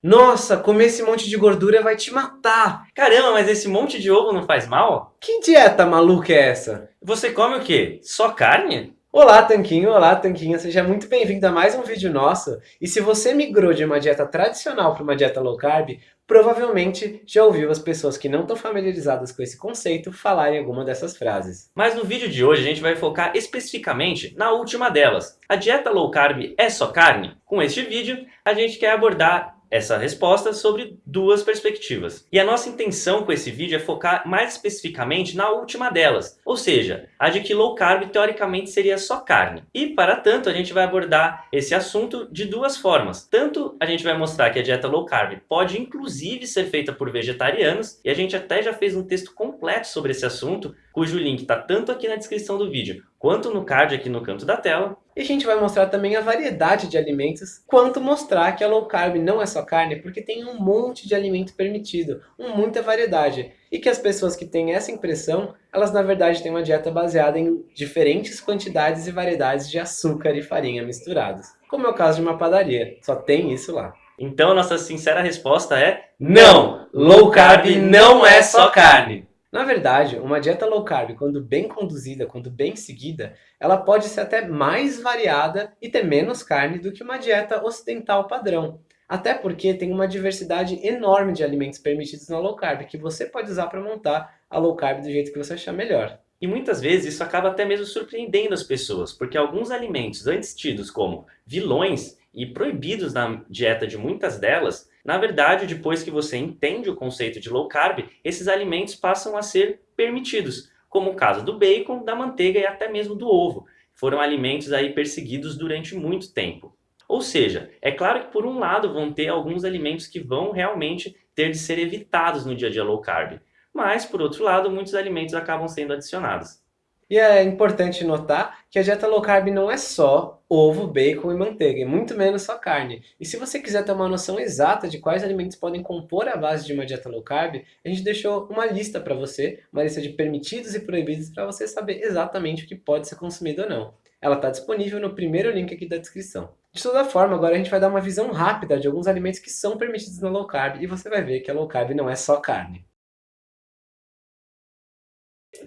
Nossa, comer esse monte de gordura vai te matar! Caramba, mas esse monte de ovo não faz mal? Que dieta maluca é essa? Você come o quê? Só carne? Olá, Tanquinho! Olá, Tanquinha! Seja muito bem-vindo a mais um vídeo nosso. E se você migrou de uma dieta tradicional para uma dieta low carb, provavelmente já ouviu as pessoas que não estão familiarizadas com esse conceito falarem alguma dessas frases. Mas no vídeo de hoje a gente vai focar especificamente na última delas. A dieta low carb é só carne? Com este vídeo, a gente quer abordar essa resposta sobre duas perspectivas. E a nossa intenção com esse vídeo é focar mais especificamente na última delas, ou seja, a de que low carb teoricamente seria só carne. E para tanto a gente vai abordar esse assunto de duas formas. Tanto a gente vai mostrar que a dieta low carb pode inclusive ser feita por vegetarianos, e a gente até já fez um texto completo sobre esse assunto, cujo link está tanto aqui na descrição do vídeo, quanto no card aqui no canto da tela. E a gente vai mostrar também a variedade de alimentos, quanto mostrar que a low carb não é só carne, porque tem um monte de alimento permitido, muita variedade. E que as pessoas que têm essa impressão, elas na verdade têm uma dieta baseada em diferentes quantidades e variedades de açúcar e farinha misturados. Como é o caso de uma padaria, só tem isso lá. Então nossa sincera resposta é NÃO! Low carb não é só carne! Na verdade, uma dieta low carb, quando bem conduzida, quando bem seguida, ela pode ser até mais variada e ter menos carne do que uma dieta ocidental padrão. Até porque tem uma diversidade enorme de alimentos permitidos na low carb, que você pode usar para montar a low carb do jeito que você achar melhor. E muitas vezes isso acaba até mesmo surpreendendo as pessoas, porque alguns alimentos antes tidos como vilões e proibidos na dieta de muitas delas, na verdade, depois que você entende o conceito de low carb, esses alimentos passam a ser permitidos, como o caso do bacon, da manteiga e até mesmo do ovo. Foram alimentos aí perseguidos durante muito tempo. Ou seja, é claro que por um lado vão ter alguns alimentos que vão realmente ter de ser evitados no dia a dia low carb, mas por outro lado muitos alimentos acabam sendo adicionados. E é importante notar que a dieta low carb não é só ovo, bacon e manteiga, e muito menos só carne. E se você quiser ter uma noção exata de quais alimentos podem compor a base de uma dieta low carb, a gente deixou uma lista para você, uma lista de permitidos e proibidos para você saber exatamente o que pode ser consumido ou não. Ela está disponível no primeiro link aqui da descrição. De toda forma, agora a gente vai dar uma visão rápida de alguns alimentos que são permitidos na low carb, e você vai ver que a low carb não é só carne.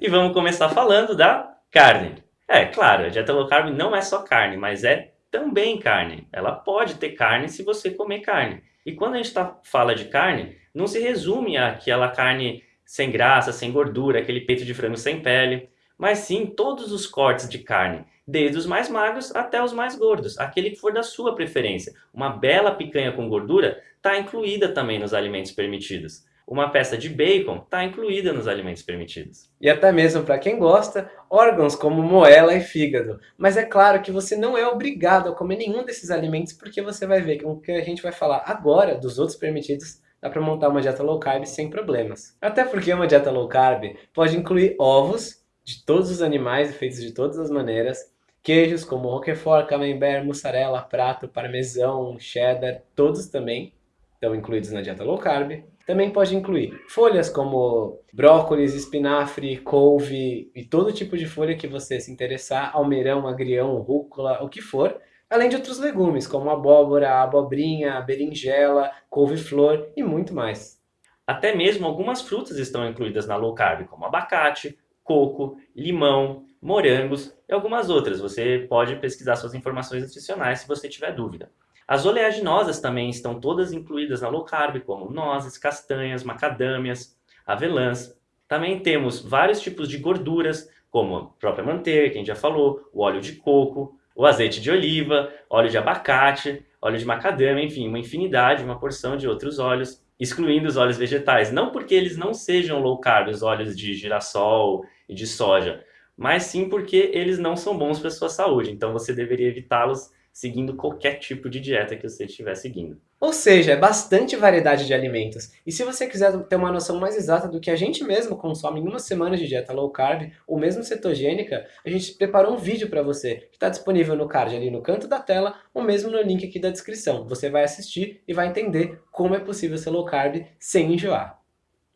E vamos começar falando da carne. É, claro, a dieta low carb não é só carne, mas é também carne. Ela pode ter carne se você comer carne. E quando a gente tá, fala de carne, não se resume àquela carne sem graça, sem gordura, aquele peito de frango sem pele, mas sim todos os cortes de carne, desde os mais magros até os mais gordos, aquele que for da sua preferência. Uma bela picanha com gordura está incluída também nos alimentos permitidos uma peça de bacon está incluída nos alimentos permitidos. E até mesmo para quem gosta, órgãos como moela e fígado. Mas é claro que você não é obrigado a comer nenhum desses alimentos, porque você vai ver que o que a gente vai falar agora dos outros permitidos dá para montar uma dieta low carb sem problemas. Até porque uma dieta low carb pode incluir ovos de todos os animais feitos de todas as maneiras, queijos como roquefort, camembert, mussarela, prato, parmesão, cheddar, todos também estão incluídos na dieta low carb. Também pode incluir folhas como brócolis, espinafre, couve e todo tipo de folha que você se interessar, almeirão, agrião, rúcula, o que for, além de outros legumes como abóbora, abobrinha, berinjela, couve-flor e muito mais. Até mesmo algumas frutas estão incluídas na low carb, como abacate, coco, limão, morangos e algumas outras. Você pode pesquisar suas informações nutricionais se você tiver dúvida. As oleaginosas também estão todas incluídas na low carb, como nozes, castanhas, macadâmias, avelãs. Também temos vários tipos de gorduras, como a própria manteiga, que a gente já falou, o óleo de coco, o azeite de oliva, óleo de abacate, óleo de macadâmia, enfim, uma infinidade, uma porção de outros óleos, excluindo os óleos vegetais. Não porque eles não sejam low carb, os óleos de girassol e de soja, mas sim porque eles não são bons para a sua saúde, então você deveria evitá-los seguindo qualquer tipo de dieta que você estiver seguindo. Ou seja, é bastante variedade de alimentos. E se você quiser ter uma noção mais exata do que a gente mesmo consome em uma semana de dieta low carb, ou mesmo cetogênica, a gente preparou um vídeo para você, que está disponível no card ali no canto da tela, ou mesmo no link aqui da descrição. Você vai assistir e vai entender como é possível ser low carb sem enjoar.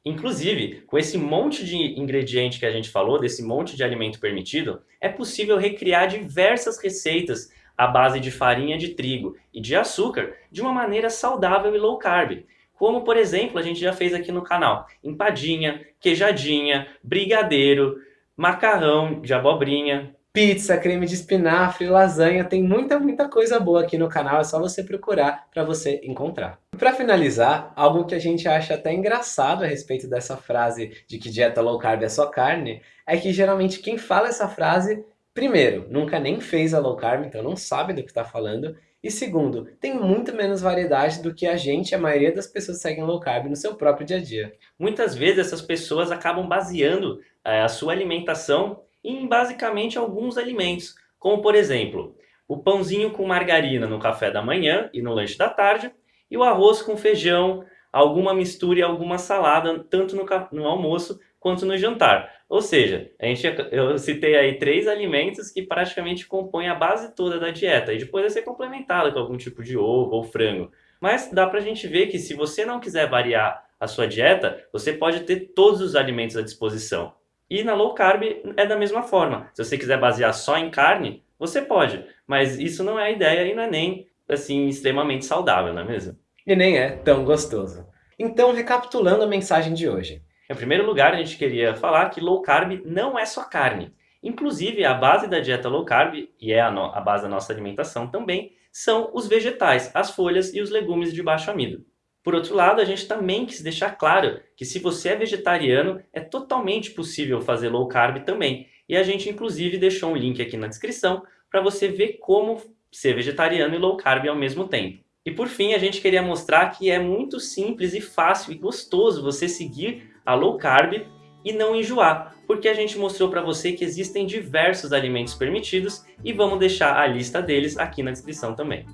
Inclusive, com esse monte de ingrediente que a gente falou, desse monte de alimento permitido, é possível recriar diversas receitas à base de farinha de trigo e de açúcar de uma maneira saudável e low carb. Como, por exemplo, a gente já fez aqui no canal, empadinha, queijadinha, brigadeiro, macarrão de abobrinha, pizza, creme de espinafre, lasanha, tem muita, muita coisa boa aqui no canal, é só você procurar para você encontrar. Para finalizar, algo que a gente acha até engraçado a respeito dessa frase de que dieta low carb é só carne, é que geralmente quem fala essa frase, primeiro, nunca nem fez a low carb, então não sabe do que está falando, e segundo, tem muito menos variedade do que a gente, a maioria das pessoas seguem low carb no seu próprio dia a dia. Muitas vezes essas pessoas acabam baseando é, a sua alimentação em basicamente alguns alimentos, como por exemplo, o pãozinho com margarina no café da manhã e no lanche da tarde, e o arroz com feijão, alguma mistura e alguma salada, tanto no, no almoço quanto no jantar. Ou seja, a gente, eu citei aí três alimentos que praticamente compõem a base toda da dieta e depois vai ser complementada com algum tipo de ovo ou frango. Mas dá pra gente ver que se você não quiser variar a sua dieta, você pode ter todos os alimentos à disposição. E na low carb é da mesma forma. Se você quiser basear só em carne, você pode, mas isso não é a ideia e não é nem assim extremamente saudável, não é mesmo? E nem é tão gostoso. Então, recapitulando a mensagem de hoje. Em primeiro lugar, a gente queria falar que low carb não é só carne. Inclusive, a base da dieta low carb, e é a, a base da nossa alimentação também, são os vegetais, as folhas e os legumes de baixo amido. Por outro lado, a gente também quis deixar claro que se você é vegetariano, é totalmente possível fazer low carb também. E a gente inclusive deixou um link aqui na descrição para você ver como ser vegetariano e low carb ao mesmo tempo. E por fim, a gente queria mostrar que é muito simples e fácil e gostoso você seguir a low carb e não enjoar, porque a gente mostrou para você que existem diversos alimentos permitidos e vamos deixar a lista deles aqui na descrição também.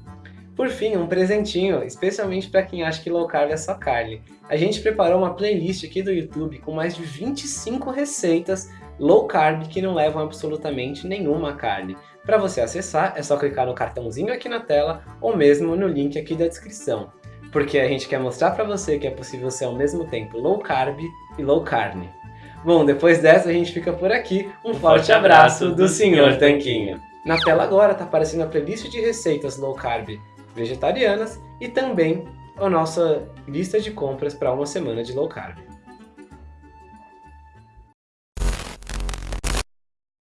Por fim, um presentinho, especialmente para quem acha que low carb é só carne. A gente preparou uma playlist aqui do YouTube com mais de 25 receitas low carb que não levam absolutamente nenhuma carne. Para você acessar, é só clicar no cartãozinho aqui na tela ou mesmo no link aqui da descrição. Porque a gente quer mostrar para você que é possível ser ao mesmo tempo low carb e low carne. Bom, depois dessa a gente fica por aqui. Um, um forte, abraço, abraço do Sr. Tanquinho. Na tela agora está aparecendo a playlist de receitas low carb vegetarianas e também a nossa lista de compras para uma semana de low carb.